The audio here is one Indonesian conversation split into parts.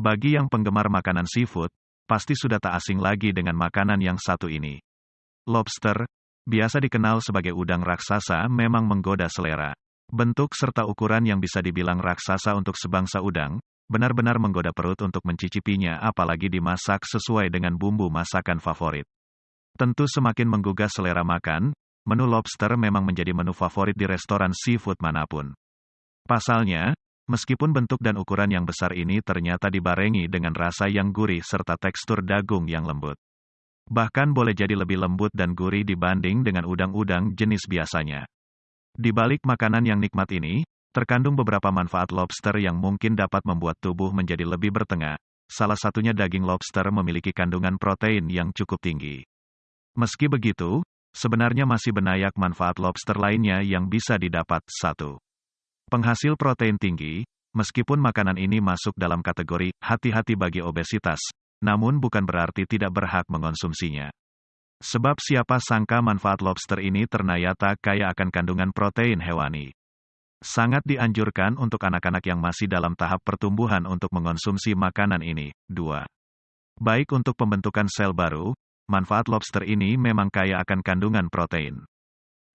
Bagi yang penggemar makanan seafood, pasti sudah tak asing lagi dengan makanan yang satu ini. Lobster, biasa dikenal sebagai udang raksasa memang menggoda selera. Bentuk serta ukuran yang bisa dibilang raksasa untuk sebangsa udang, benar-benar menggoda perut untuk mencicipinya apalagi dimasak sesuai dengan bumbu masakan favorit. Tentu semakin menggugah selera makan, menu lobster memang menjadi menu favorit di restoran seafood mana pun. Pasalnya, Meskipun bentuk dan ukuran yang besar ini ternyata dibarengi dengan rasa yang gurih serta tekstur dagung yang lembut. Bahkan boleh jadi lebih lembut dan gurih dibanding dengan udang-udang jenis biasanya. Di balik makanan yang nikmat ini, terkandung beberapa manfaat lobster yang mungkin dapat membuat tubuh menjadi lebih bertengah. Salah satunya daging lobster memiliki kandungan protein yang cukup tinggi. Meski begitu, sebenarnya masih banyak manfaat lobster lainnya yang bisa didapat. 1. Penghasil protein tinggi, meskipun makanan ini masuk dalam kategori hati-hati bagi obesitas, namun bukan berarti tidak berhak mengonsumsinya. Sebab siapa sangka manfaat lobster ini ternyata kaya akan kandungan protein hewani. Sangat dianjurkan untuk anak-anak yang masih dalam tahap pertumbuhan untuk mengonsumsi makanan ini. 2. Baik untuk pembentukan sel baru, manfaat lobster ini memang kaya akan kandungan protein.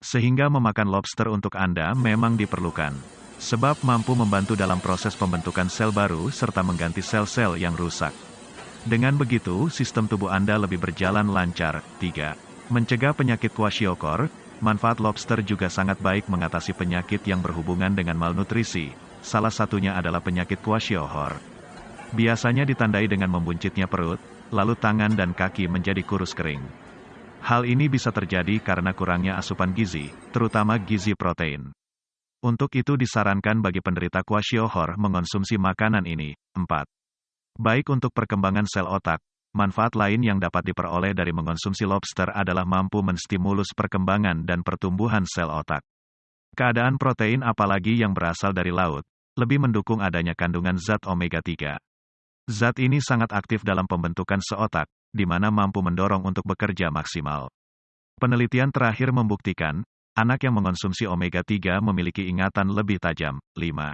Sehingga memakan lobster untuk Anda memang diperlukan. Sebab mampu membantu dalam proses pembentukan sel baru serta mengganti sel-sel yang rusak. Dengan begitu, sistem tubuh Anda lebih berjalan lancar. 3. Mencegah penyakit kwashiorkor, manfaat lobster juga sangat baik mengatasi penyakit yang berhubungan dengan malnutrisi. Salah satunya adalah penyakit kwashiorkor. Biasanya ditandai dengan membuncitnya perut, lalu tangan dan kaki menjadi kurus kering. Hal ini bisa terjadi karena kurangnya asupan gizi, terutama gizi protein. Untuk itu disarankan bagi penderita kwashiorkor mengonsumsi makanan ini. 4. Baik untuk perkembangan sel otak, manfaat lain yang dapat diperoleh dari mengonsumsi lobster adalah mampu menstimulus perkembangan dan pertumbuhan sel otak. Keadaan protein apalagi yang berasal dari laut, lebih mendukung adanya kandungan zat omega-3. Zat ini sangat aktif dalam pembentukan seotak, di mana mampu mendorong untuk bekerja maksimal. Penelitian terakhir membuktikan, Anak yang mengonsumsi omega-3 memiliki ingatan lebih tajam. 5.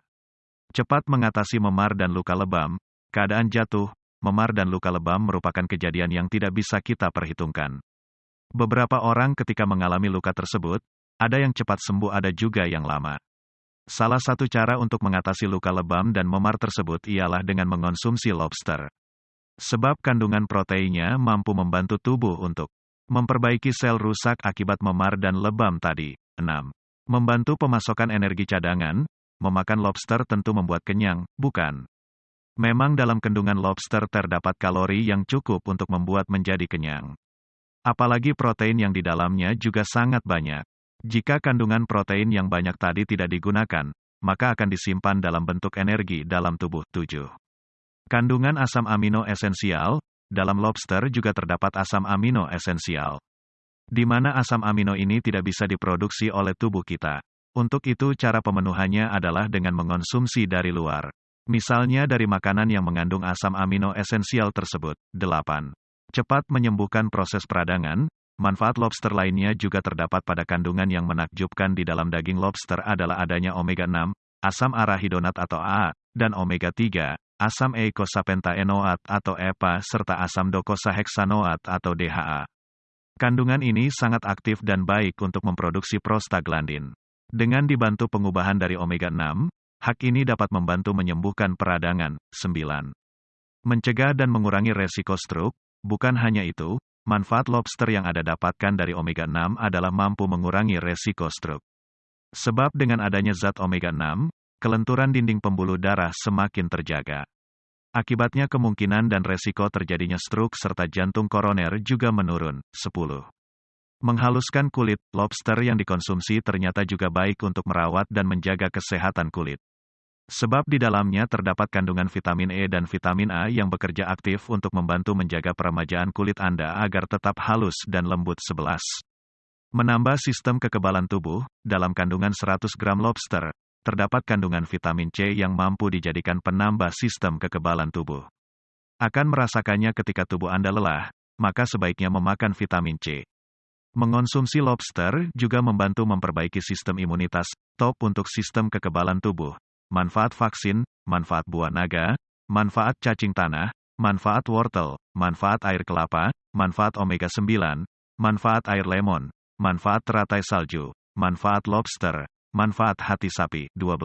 Cepat mengatasi memar dan luka lebam. Keadaan jatuh, memar dan luka lebam merupakan kejadian yang tidak bisa kita perhitungkan. Beberapa orang ketika mengalami luka tersebut, ada yang cepat sembuh ada juga yang lama. Salah satu cara untuk mengatasi luka lebam dan memar tersebut ialah dengan mengonsumsi lobster. Sebab kandungan proteinnya mampu membantu tubuh untuk Memperbaiki sel rusak akibat memar dan lebam tadi. 6. Membantu pemasokan energi cadangan, memakan lobster tentu membuat kenyang, bukan? Memang dalam kandungan lobster terdapat kalori yang cukup untuk membuat menjadi kenyang. Apalagi protein yang di dalamnya juga sangat banyak. Jika kandungan protein yang banyak tadi tidak digunakan, maka akan disimpan dalam bentuk energi dalam tubuh. 7. Kandungan asam amino esensial, dalam lobster juga terdapat asam amino esensial. Di mana asam amino ini tidak bisa diproduksi oleh tubuh kita. Untuk itu cara pemenuhannya adalah dengan mengonsumsi dari luar. Misalnya dari makanan yang mengandung asam amino esensial tersebut. 8. Cepat menyembuhkan proses peradangan, Manfaat lobster lainnya juga terdapat pada kandungan yang menakjubkan di dalam daging lobster adalah adanya omega-6, asam arahidonat atau A, dan omega-3, asam eicosapentaenoat atau EPA serta asam docosahexanoat atau DHA. Kandungan ini sangat aktif dan baik untuk memproduksi prostaglandin. Dengan dibantu pengubahan dari omega-6, hak ini dapat membantu menyembuhkan peradangan. 9. Mencegah dan mengurangi resiko stroke, bukan hanya itu, manfaat lobster yang ada dapatkan dari omega-6 adalah mampu mengurangi resiko stroke. Sebab dengan adanya zat omega-6, kelenturan dinding pembuluh darah semakin terjaga. Akibatnya kemungkinan dan resiko terjadinya stroke serta jantung koroner juga menurun. 10. Menghaluskan kulit, lobster yang dikonsumsi ternyata juga baik untuk merawat dan menjaga kesehatan kulit. Sebab di dalamnya terdapat kandungan vitamin E dan vitamin A yang bekerja aktif untuk membantu menjaga peremajaan kulit Anda agar tetap halus dan lembut 11. Menambah sistem kekebalan tubuh, dalam kandungan 100 gram lobster, terdapat kandungan vitamin C yang mampu dijadikan penambah sistem kekebalan tubuh. Akan merasakannya ketika tubuh Anda lelah, maka sebaiknya memakan vitamin C. Mengonsumsi lobster juga membantu memperbaiki sistem imunitas, top untuk sistem kekebalan tubuh. Manfaat vaksin, manfaat buah naga, manfaat cacing tanah, manfaat wortel, manfaat air kelapa, manfaat omega-9, manfaat air lemon, manfaat teratai salju, manfaat lobster, manfaat hati sapi. 12.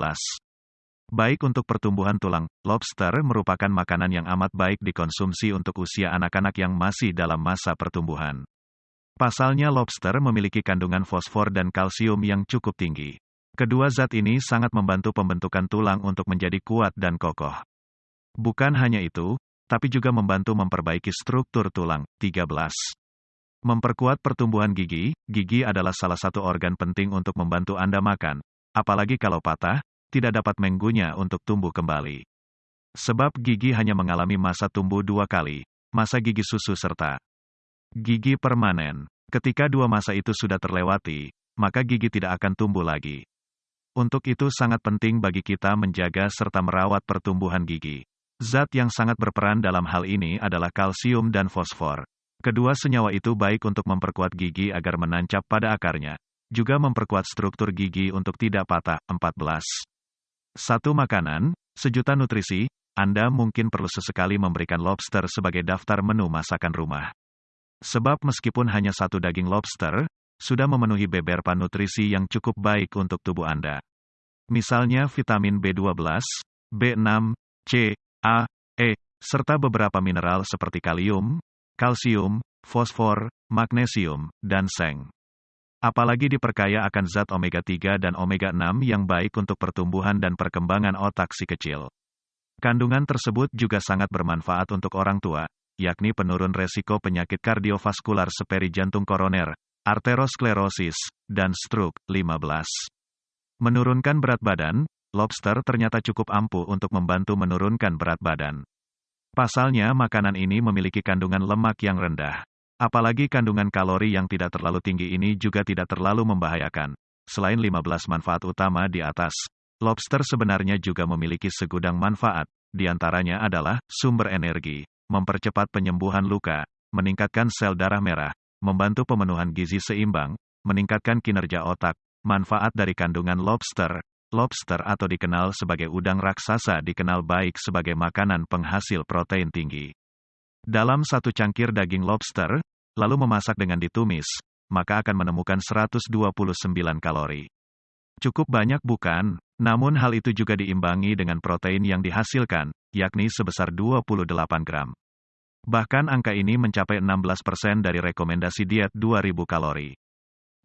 Baik untuk pertumbuhan tulang, lobster merupakan makanan yang amat baik dikonsumsi untuk usia anak-anak yang masih dalam masa pertumbuhan. Pasalnya lobster memiliki kandungan fosfor dan kalsium yang cukup tinggi. Kedua zat ini sangat membantu pembentukan tulang untuk menjadi kuat dan kokoh. Bukan hanya itu, tapi juga membantu memperbaiki struktur tulang. 13. Memperkuat pertumbuhan gigi, gigi adalah salah satu organ penting untuk membantu Anda makan, apalagi kalau patah, tidak dapat menggunya untuk tumbuh kembali. Sebab gigi hanya mengalami masa tumbuh dua kali, masa gigi susu serta gigi permanen. Ketika dua masa itu sudah terlewati, maka gigi tidak akan tumbuh lagi. Untuk itu sangat penting bagi kita menjaga serta merawat pertumbuhan gigi. Zat yang sangat berperan dalam hal ini adalah kalsium dan fosfor. Kedua senyawa itu baik untuk memperkuat gigi agar menancap pada akarnya, juga memperkuat struktur gigi untuk tidak patah. 14. Satu makanan, sejuta nutrisi, Anda mungkin perlu sesekali memberikan lobster sebagai daftar menu masakan rumah. Sebab meskipun hanya satu daging lobster, sudah memenuhi beberapa nutrisi yang cukup baik untuk tubuh Anda. Misalnya vitamin B12, B6, C, A, E, serta beberapa mineral seperti kalium, kalsium, fosfor, magnesium, dan seng. Apalagi diperkaya akan zat omega-3 dan omega-6 yang baik untuk pertumbuhan dan perkembangan otak si kecil. Kandungan tersebut juga sangat bermanfaat untuk orang tua, yakni penurun resiko penyakit kardiovaskular seperti jantung koroner, arteriosklerosis, dan stroke. 15. Menurunkan berat badan, lobster ternyata cukup ampuh untuk membantu menurunkan berat badan. Pasalnya makanan ini memiliki kandungan lemak yang rendah. Apalagi kandungan kalori yang tidak terlalu tinggi ini juga tidak terlalu membahayakan. Selain 15 manfaat utama di atas, lobster sebenarnya juga memiliki segudang manfaat, di antaranya adalah sumber energi, mempercepat penyembuhan luka, meningkatkan sel darah merah, membantu pemenuhan gizi seimbang, meningkatkan kinerja otak, Manfaat dari kandungan lobster. Lobster atau dikenal sebagai udang raksasa dikenal baik sebagai makanan penghasil protein tinggi. Dalam satu cangkir daging lobster, lalu memasak dengan ditumis, maka akan menemukan 129 kalori. Cukup banyak bukan? Namun hal itu juga diimbangi dengan protein yang dihasilkan, yakni sebesar 28 gram. Bahkan angka ini mencapai 16% dari rekomendasi diet 2000 kalori.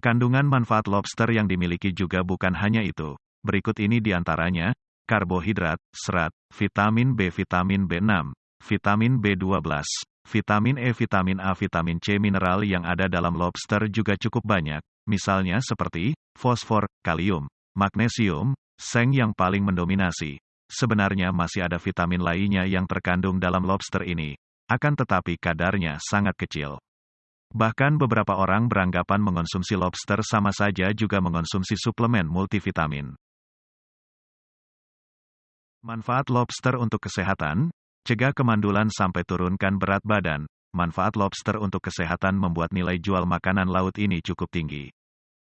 Kandungan manfaat lobster yang dimiliki juga bukan hanya itu. Berikut ini di antaranya, karbohidrat, serat, vitamin B, vitamin B6, vitamin B12, vitamin E, vitamin A, vitamin C, mineral yang ada dalam lobster juga cukup banyak, misalnya seperti fosfor, kalium, magnesium, seng yang paling mendominasi. Sebenarnya masih ada vitamin lainnya yang terkandung dalam lobster ini, akan tetapi kadarnya sangat kecil. Bahkan beberapa orang beranggapan mengonsumsi lobster sama saja juga mengonsumsi suplemen multivitamin. Manfaat lobster untuk kesehatan, cegah kemandulan sampai turunkan berat badan. Manfaat lobster untuk kesehatan membuat nilai jual makanan laut ini cukup tinggi.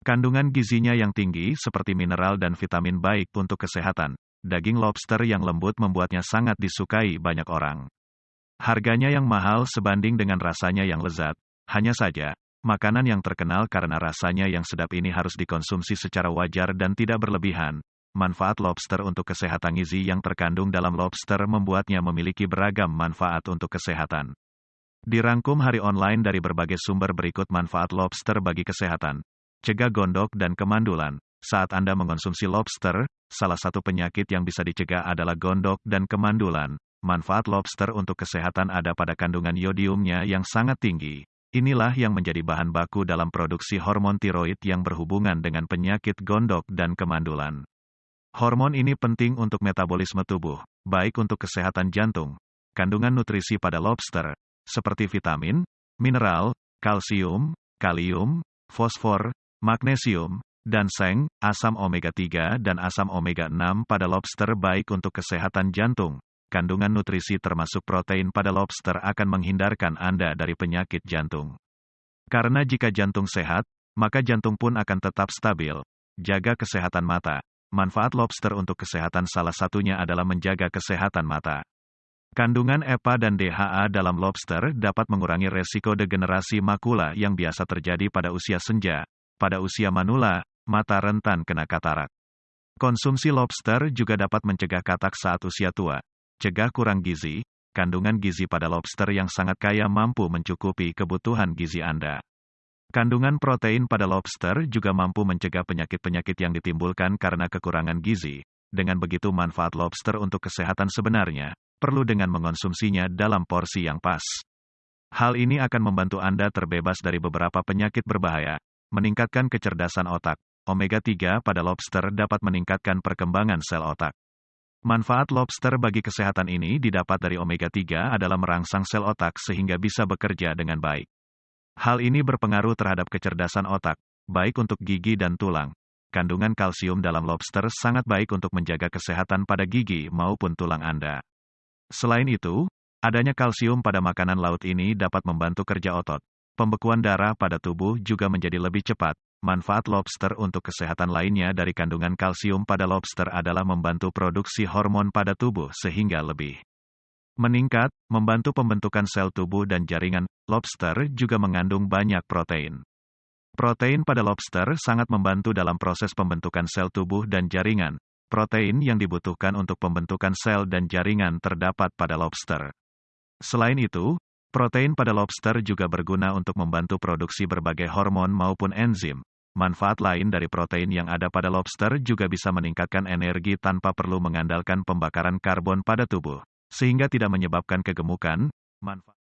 Kandungan gizinya yang tinggi seperti mineral dan vitamin baik untuk kesehatan. Daging lobster yang lembut membuatnya sangat disukai banyak orang. Harganya yang mahal sebanding dengan rasanya yang lezat, hanya saja, makanan yang terkenal karena rasanya yang sedap ini harus dikonsumsi secara wajar dan tidak berlebihan. Manfaat lobster untuk kesehatan gizi yang terkandung dalam lobster membuatnya memiliki beragam manfaat untuk kesehatan. Dirangkum hari online dari berbagai sumber berikut manfaat lobster bagi kesehatan. Cegah gondok dan kemandulan. Saat Anda mengonsumsi lobster, salah satu penyakit yang bisa dicegah adalah gondok dan kemandulan. Manfaat lobster untuk kesehatan ada pada kandungan yodiumnya yang sangat tinggi. Inilah yang menjadi bahan baku dalam produksi hormon tiroid yang berhubungan dengan penyakit gondok dan kemandulan. Hormon ini penting untuk metabolisme tubuh, baik untuk kesehatan jantung. Kandungan nutrisi pada lobster, seperti vitamin, mineral, kalsium, kalium, fosfor, magnesium, dan seng, asam omega-3 dan asam omega-6 pada lobster baik untuk kesehatan jantung, kandungan nutrisi termasuk protein pada lobster akan menghindarkan Anda dari penyakit jantung. Karena jika jantung sehat, maka jantung pun akan tetap stabil. Jaga kesehatan mata. Manfaat lobster untuk kesehatan salah satunya adalah menjaga kesehatan mata. Kandungan EPA dan DHA dalam lobster dapat mengurangi resiko degenerasi makula yang biasa terjadi pada usia senja, pada usia manula, mata rentan kena katarak. Konsumsi lobster juga dapat mencegah katak saat usia tua. Cegah kurang gizi, kandungan gizi pada lobster yang sangat kaya mampu mencukupi kebutuhan gizi Anda. Kandungan protein pada lobster juga mampu mencegah penyakit-penyakit yang ditimbulkan karena kekurangan gizi. Dengan begitu manfaat lobster untuk kesehatan sebenarnya, perlu dengan mengonsumsinya dalam porsi yang pas. Hal ini akan membantu Anda terbebas dari beberapa penyakit berbahaya, meningkatkan kecerdasan otak. Omega-3 pada lobster dapat meningkatkan perkembangan sel otak. Manfaat lobster bagi kesehatan ini didapat dari omega-3 adalah merangsang sel otak sehingga bisa bekerja dengan baik. Hal ini berpengaruh terhadap kecerdasan otak, baik untuk gigi dan tulang. Kandungan kalsium dalam lobster sangat baik untuk menjaga kesehatan pada gigi maupun tulang Anda. Selain itu, adanya kalsium pada makanan laut ini dapat membantu kerja otot. Pembekuan darah pada tubuh juga menjadi lebih cepat. Manfaat lobster untuk kesehatan lainnya dari kandungan kalsium pada lobster adalah membantu produksi hormon pada tubuh sehingga lebih meningkat, membantu pembentukan sel tubuh dan jaringan. Lobster juga mengandung banyak protein. Protein pada lobster sangat membantu dalam proses pembentukan sel tubuh dan jaringan, Protein yang dibutuhkan untuk pembentukan sel dan jaringan terdapat pada lobster. Selain itu, protein pada lobster juga berguna untuk membantu produksi berbagai hormon maupun enzim. Manfaat lain dari protein yang ada pada lobster juga bisa meningkatkan energi tanpa perlu mengandalkan pembakaran karbon pada tubuh, sehingga tidak menyebabkan kegemukan. Manfaat